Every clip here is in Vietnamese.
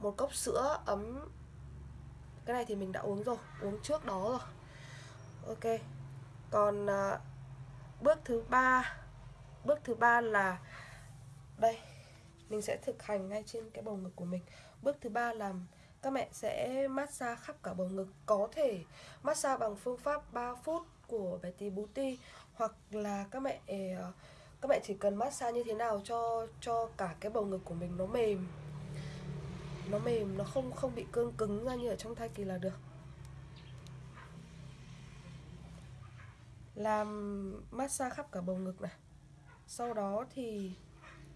một cốc sữa ấm. Cái này thì mình đã uống rồi uống trước đó rồi. Ok. Còn à, bước thứ ba bước thứ ba là đây mình sẽ thực hành ngay trên cái bầu ngực của mình. Bước thứ ba là các mẹ sẽ massage khắp cả bầu ngực có thể massage bằng phương pháp 3 phút của bé tí bú ti hoặc là các mẹ ờ, các mẹ chỉ cần massage như thế nào cho cho cả cái bầu ngực của mình nó mềm nó mềm nó không không bị cương cứng ra như ở trong thai kỳ là được. Làm massage khắp cả bầu ngực này. Sau đó thì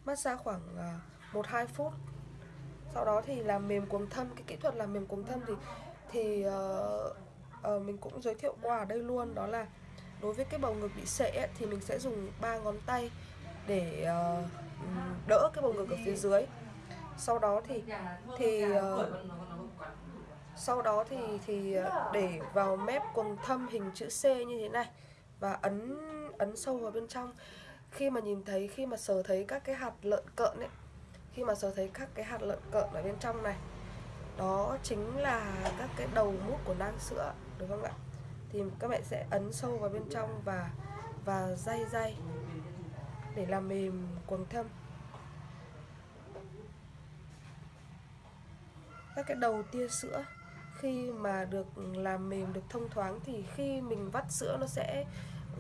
massage khoảng à, một hai phút. Sau đó thì làm mềm cuống thâm cái kỹ thuật làm mềm cuống thâm thì thì uh, uh, mình cũng giới thiệu qua ở đây luôn đó là đối với cái bầu ngực bị sệ ấy, thì mình sẽ dùng ba ngón tay để uh, đỡ cái bầu ngực ở phía dưới sau đó thì thì uh, sau đó thì thì để vào mép quầng thâm hình chữ C như thế này và ấn ấn sâu vào bên trong. Khi mà nhìn thấy khi mà sờ thấy các cái hạt lợn cợn ấy khi mà sờ thấy các cái hạt lợn cợn ở bên trong này đó chính là các cái đầu mút của nang sữa được không ạ? Thì các bạn sẽ ấn sâu vào bên trong và và day day để làm mềm quầng thâm các cái đầu tia sữa, khi mà được làm mềm, được thông thoáng thì khi mình vắt sữa nó sẽ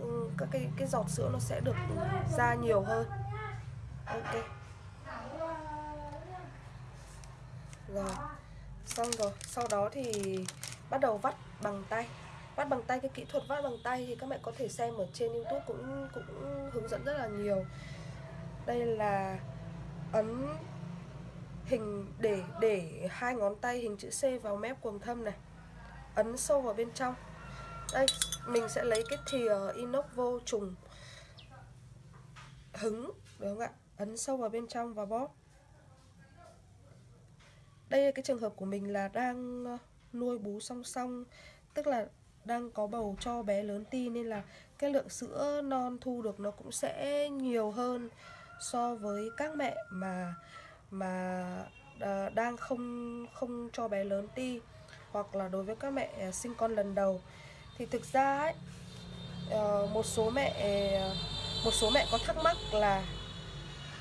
ừ, các cái cái giọt sữa nó sẽ được ra nhiều hơn. Ok. Rồi. Xong rồi. Sau đó thì bắt đầu vắt bằng tay. Vắt bằng tay, cái kỹ thuật vắt bằng tay thì các mẹ có thể xem ở trên youtube cũng cũng hướng dẫn rất là nhiều. Đây là ấn hình để để hai ngón tay hình chữ C vào mép quầng thâm này. Ấn sâu vào bên trong. Đây, mình sẽ lấy cái thìa inox vô trùng hứng, được không ạ? Ấn sâu vào bên trong và bóp. Đây là cái trường hợp của mình là đang ờ, nuôi bú song song, tức là đang có bầu cho bé lớn ti, nên là cái lượng sữa non thu được nó cũng sẽ nhiều hơn so với các mẹ mà mà ờ, đang không không cho bé lớn ti hoặc là đối với các mẹ ờ, sinh con lần đầu. Thì thực ra ấy ờ, một số mẹ một số mẹ có thắc mắc là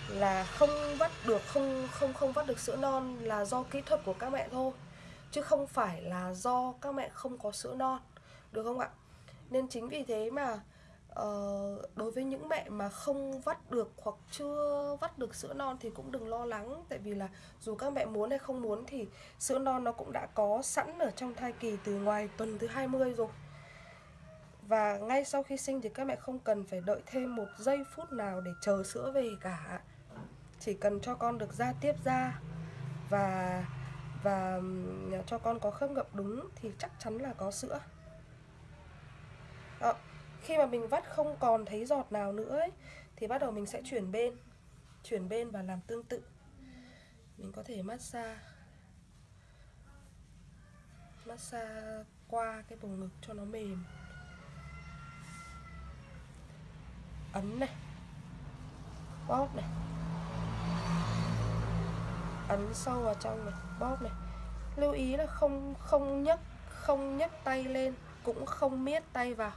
là không vắt được, không không không vắt được sữa non là do kỹ thuật của các mẹ thôi, chứ không phải là do các mẹ không có sữa non, được không ạ? Nên chính vì thế mà uh, đối với những mẹ mà không vắt được hoặc chưa vắt được sữa non thì cũng đừng lo lắng. Tại vì là dù các mẹ muốn hay không muốn thì sữa non nó cũng đã có sẵn ở trong thai kỳ từ ngoài tuần thứ 20 rồi. Và ngay sau khi sinh thì các mẹ không cần phải đợi thêm một giây phút nào để chờ sữa về cả. Chỉ cần cho con được ra tiếp ra và và cho con có khớp ngậm đúng thì chắc chắn là có sữa. Đó khi mà mình vắt không còn thấy giọt nào nữa ấy, thì bắt đầu mình sẽ chuyển bên chuyển bên và làm tương tự. Mình có thể massage massage qua cái vùng ngực cho nó mềm. Ấn này bóp này. Ấn sâu vào trong này bóp này. Lưu ý là không không nhấc không nhấc tay lên cũng không miết tay vào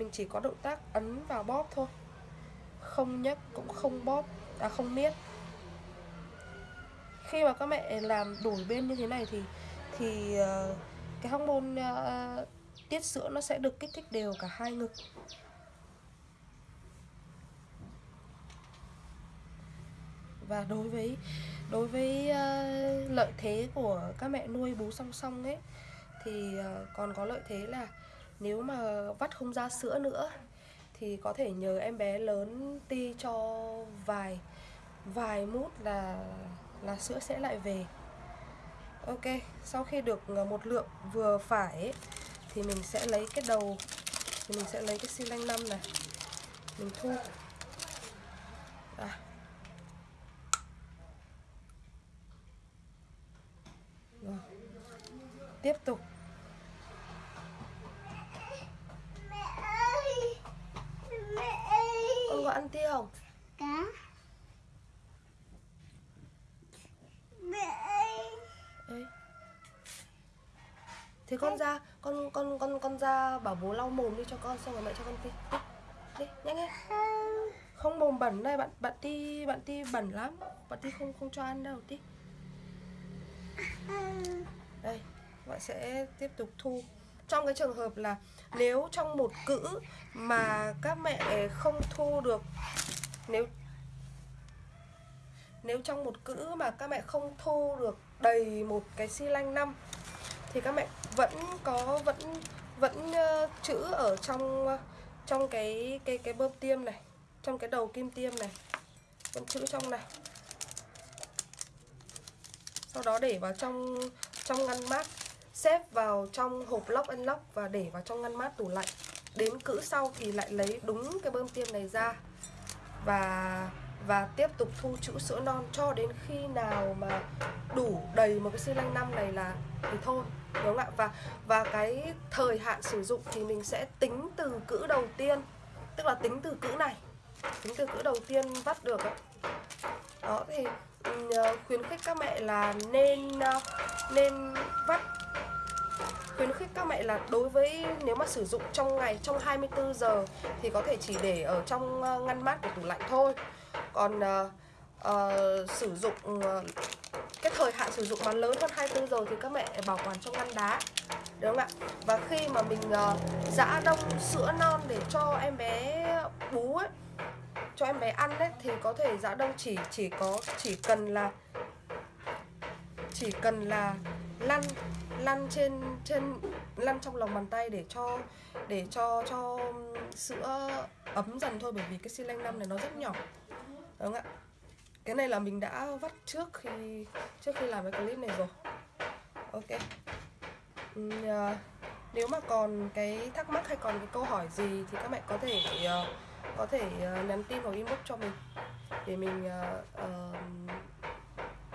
mình chỉ có động tác ấn vào bóp thôi. Không nhấc cũng không bóp à không miết. Khi mà các mẹ làm đổi bên như thế này thì thì uh, cái hormone uh, tiết sữa nó sẽ được kích thích đều cả hai ngực. Và đối với đối với uh, lợi thế của các mẹ nuôi bú song song ấy thì uh, còn có lợi thế là nếu mà vắt không ra sữa nữa thì có thể nhờ em bé lớn ti cho vài vài mút là là sữa sẽ lại về. Ok sau khi được ờ, một lượng vừa phải ấy, thì mình sẽ lấy cái đầu thì mình sẽ lấy cái xi lanh năm này mình thu. À, Rồi. Tiếp tục Mẹ ơi Mẹ ơi Con có ăn không? Cá. Ơi thì con ra con con con con ra bảo bố lau mồm đi cho con xong rồi mẹ cho con đi đi, đi nhanh nhanh không không mồm bẩn đây bạn bạn ti bạn ti bẩn lắm. Bạn ti không không cho ăn đâu ti. Không đây bạn sẽ tiếp tục thu trong cái trường hợp là nếu trong một cữ mà các mẹ không thu được nếu nếu trong một cữ mà các mẹ không thu được đầy một cái xi lanh năm thì các mẹ vẫn có vẫn vẫn uh, chữ ở trong uh, trong cái cái cái bơm tiêm này trong cái đầu kim tiêm này. Vẫn chữ trong này. Sau đó để vào trong trong ngăn mát xếp vào trong hộp lock and lock và để vào trong ngăn mát tủ lạnh. Đến cữ sau thì lại lấy đúng cái bơm tiêm này ra. Và và tiếp tục thu chữ sữa non cho đến khi nào mà đủ đầy một cái xi lanh năm này là, thì thôi, đúng không ạ? Và và cái thời hạn sử dụng thì mình sẽ tính từ cữ đầu tiên, tức là tính từ cữ này, tính từ cữ đầu tiên vắt được ấy. đó, thì ừ, ờ, khuyến khích các mẹ là nên ờ, nên vắt khuyến khích các mẹ là đối với nếu mà sử dụng trong ngày trong 24 giờ thì có thể chỉ để ở trong ờ, ngăn mát của tủ lạnh thôi. Còn uh, uh, sử dụng uh, cái thời hạn sử dụng mà lớn hơn 24 giờ thì các mẹ bảo quản trong ngăn đá đúng không ạ? Và khi mà mình uh, giã đông sữa non để cho em bé bú ấy cho em bé ăn đấy thì có thể giã đông chỉ chỉ có chỉ cần là chỉ cần là lăn lăn trên trên lăn trong lòng bàn tay để cho để cho cho sữa ấm dần thôi bởi vì cái xi lanh năm này nó rất nhỏ. Đúng không ạ? Cái này là mình đã vắt trước khi trước khi làm cái clip này rồi. Ok. Uhm, à, nếu mà còn cái thắc mắc hay còn cái câu hỏi gì thì các mẹ có thể uh, có thể uh, nhắn tin hoặc inbox cho mình. Để mình uh, uh,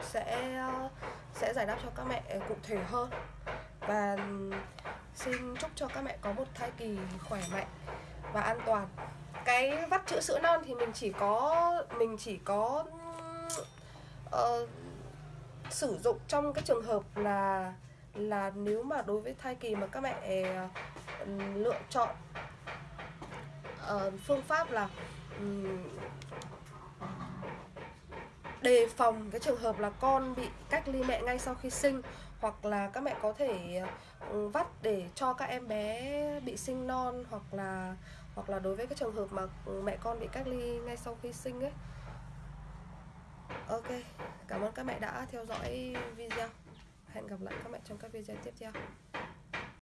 sẽ uh, sẽ giải đáp cho các mẹ ờ, cụ thể hơn. Và xin chúc cho các mẹ có một thai kỳ khỏe mạnh và an toàn. Cái vắt chữa sữa non thì mình chỉ có mình chỉ có uh, sử dụng trong cái trường hợp là là nếu mà đối với thai kỳ mà các mẹ uh, lựa chọn uh, phương pháp là um, đề phòng cái trường hợp là con bị cách ly mẹ ngay sau khi sinh, hoặc là các mẹ có thể ừ, vắt để cho các em bé bị sinh non, hoặc là hoặc là đối với cái trường hợp mà ừ, mẹ con bị cách ly ngay sau khi sinh ấy. Ok, cảm ơn các mẹ đã theo dõi video. Hẹn gặp lại các mẹ trong các video tiếp theo.